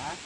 啊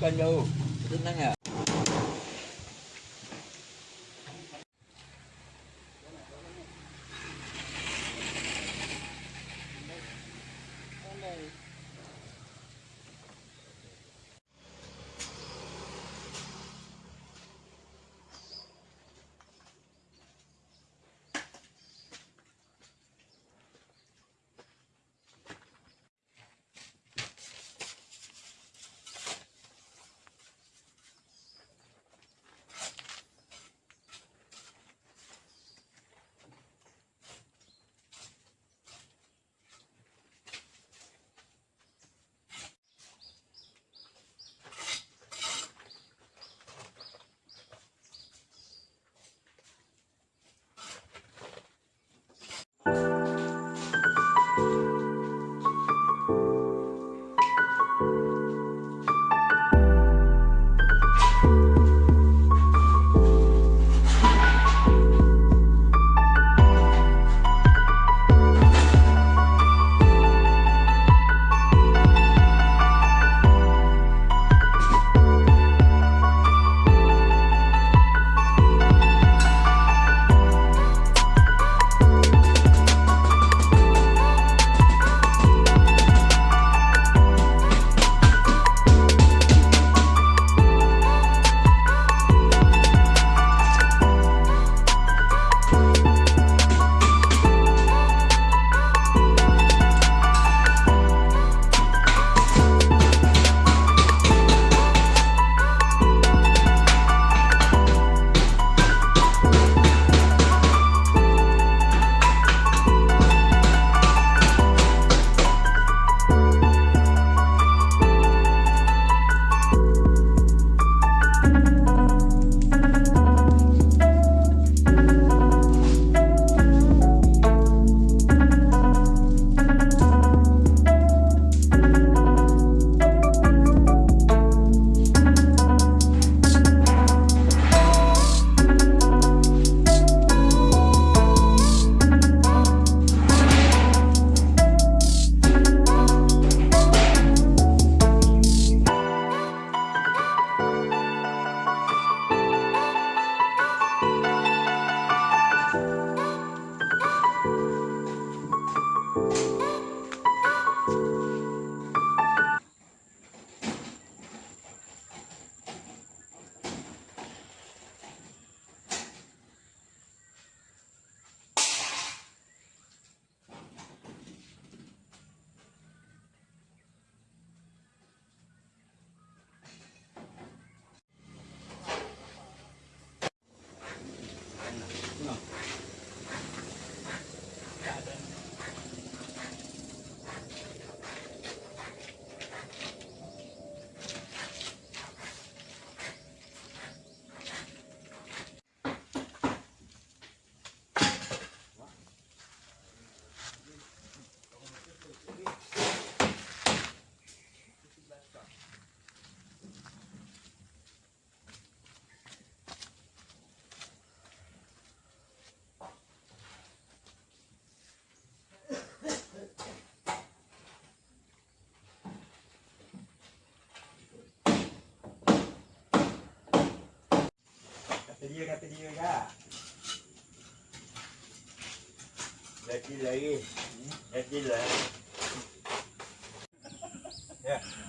cho nhu tính năng à you. Dia kata dia kak. Lagi lagi. Lagi lah. Ya.